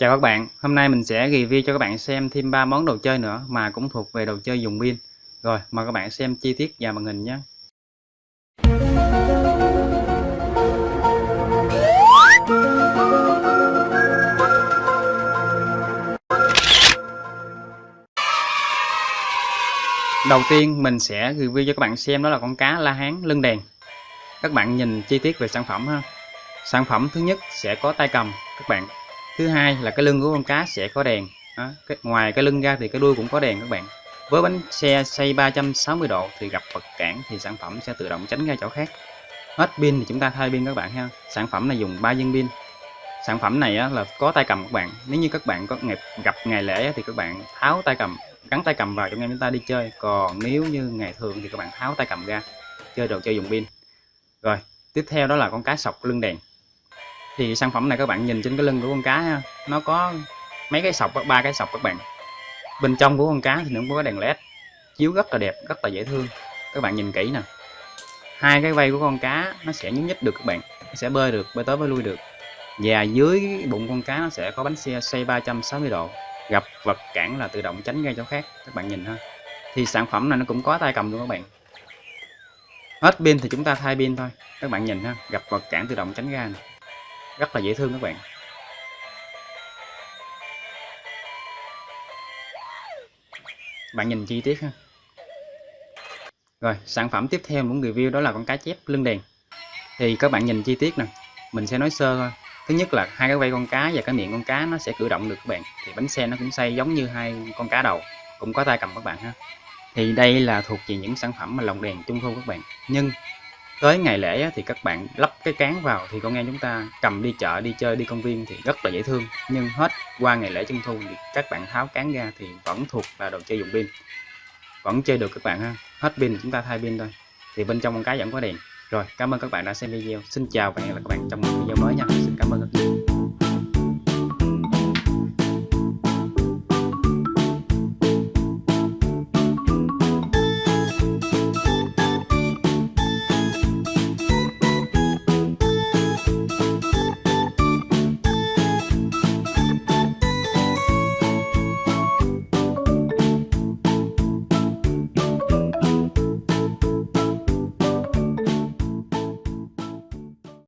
Chào các bạn, hôm nay mình sẽ review cho các bạn xem thêm 3 món đồ chơi nữa mà cũng thuộc về đồ chơi dùng pin. Rồi, mời các bạn xem chi tiết và màn hình nhé. Đầu tiên mình sẽ review cho các bạn xem đó là con cá la hán lưng đèn. Các bạn nhìn chi tiết về sản phẩm ha. Sản phẩm thứ nhất sẽ có tay cầm các bạn thứ hai là cái lưng của con cá sẽ có đèn. Đó. Cái, ngoài cái lưng ra thì cái đuôi cũng có đèn các bạn. Với bánh xe xoay 360 độ thì gặp vật cản thì sản phẩm sẽ tự động tránh ra chỗ khác. Hết pin thì chúng ta thay pin các bạn ha. Sản phẩm này dùng 3 viên pin. Sản phẩm này á, là có tay cầm các bạn. Nếu như các bạn có ngày, gặp ngày lễ thì các bạn tháo tay cầm gắn tay cầm vào trong em chúng ta đi chơi. Còn nếu như ngày thường thì các bạn tháo tay cầm ra chơi đồ chơi dùng pin. Rồi tiếp theo đó là con cá sọc lưng đèn thì sản phẩm này các bạn nhìn trên cái lưng của con cá ha, nó có mấy cái sọc ba cái sọc các bạn. Bên trong của con cá thì nó cũng có đèn led chiếu rất là đẹp rất là dễ thương. Các bạn nhìn kỹ nè. Hai cái vây của con cá nó sẽ nhúc nhích được các bạn nó sẽ bơi được bơi tới bơi lui được. Và dưới bụng con cá nó sẽ có bánh xe xoay 360 độ gặp vật cản là tự động tránh ra chỗ khác các bạn nhìn ha. Thì sản phẩm này nó cũng có tay cầm luôn các bạn. Hết pin thì chúng ta thay pin thôi các bạn nhìn ha gặp vật cản tự động tránh ra này rất là dễ thương các bạn. Bạn nhìn chi tiết ha. Rồi, sản phẩm tiếp theo muốn review đó là con cá chép lưng đèn. Thì các bạn nhìn chi tiết nè, mình sẽ nói sơ thôi. Thứ nhất là hai cái vây con cá và cái miệng con cá nó sẽ cử động được các bạn. Thì bánh xe nó cũng xây giống như hai con cá đầu, cũng có tay cầm các bạn ha. Thì đây là thuộc về những sản phẩm mà lồng đèn trung thu các bạn. Nhưng tới ngày lễ thì các bạn lắp cái cán vào thì con em chúng ta cầm đi chợ, đi chơi, đi công viên thì rất là dễ thương. Nhưng hết qua ngày lễ trung thu thì các bạn tháo cán ra thì vẫn thuộc là đồ chơi dùng pin. Vẫn chơi được các bạn ha. Hết pin chúng ta thay pin thôi. Thì bên trong con cái vẫn có đèn. Rồi, cảm ơn các bạn đã xem video. Xin chào và hẹn gặp lại các bạn trong một video mới nha. Cảm ơn